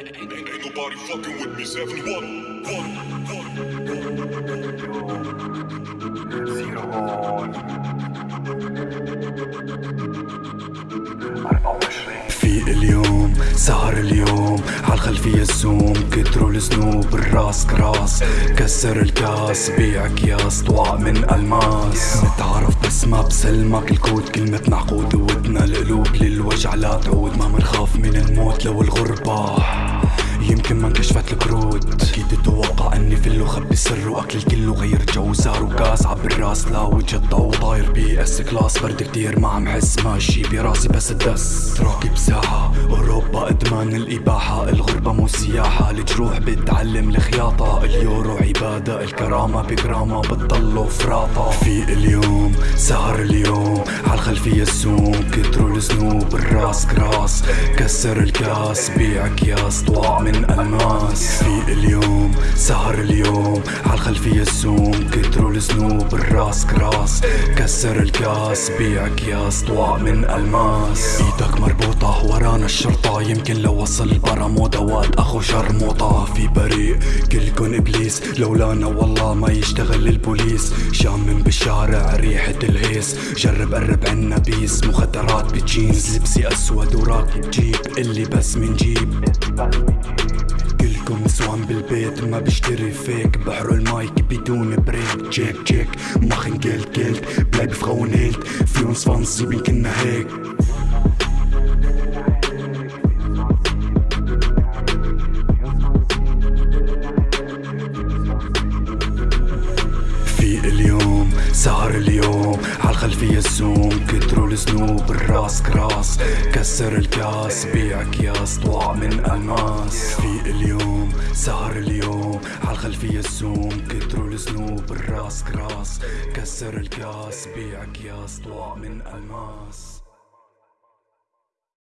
Ain't, nobody fucking with me, 7-1. سهر اليوم عالخلفية الزوم كتروا الذنوب الراس كراس كسر الكاس بيع أكياس طواع من ألماس. نتعرف بس ما بسلمك الكود كلمة معقود ودنا القلوب للوجع لا تعود. ما منخاف من الموت لو الغربة يمكن ما انكشفت الكروت. فل وخبي السر وأكل الكل وغير جو. صار وكاس عب الراس لا وجه الضو طاير بي إس كلاس. برد كتير ما عم حس ماشي براسي بس الدس. راكب ساحة أوروبا إدمان الإباحة. الغربة مو سياحة الجروح بتعلم الخياطة. اليورو عبادة الكرامة بجرامة بتضلوا فراطة. في اليوم سهر اليوم عالخلفية الزوم كتروا الذنوب الراس كراس. كسر الكاس بيع أكياس طواع من ألماس. في اليوم سهر اليوم عالخلفية الزوم كتروا الذنوب الراس كراس كسر الكاس بيع اكياس طواع من ألماس. إيدك مربوطة ورانا الشرطة يمكن لو وصل برا مو دوات أخو شرموطة في بريء كلكن إبليس لولانا والله ما يشتغل البوليس. شامم بالشارع ريحة الهيس جرب قرب عنا بيس. مخدرات بجينز لبسي أسود وراكب جيب اللي بس من جيب. كلكم نسوان بالبيت ما بشتري فيك. بحر المايك بدون بريك. جيك جيك. ما خنقلت قلت. بلاي بفخون هيلت. فيون سبونسي كنا هيك. في اليوم سهر اليوم عالخلفية الزوم كتروا الذنوب الراس كراس كسر الكاس بيع أكياس طواع من الماس في اليوم سهر اليوم عالخلفية الزوم كتروا الذنوب الراس كراس كسر الكاس بيع أكياس طواع من الماس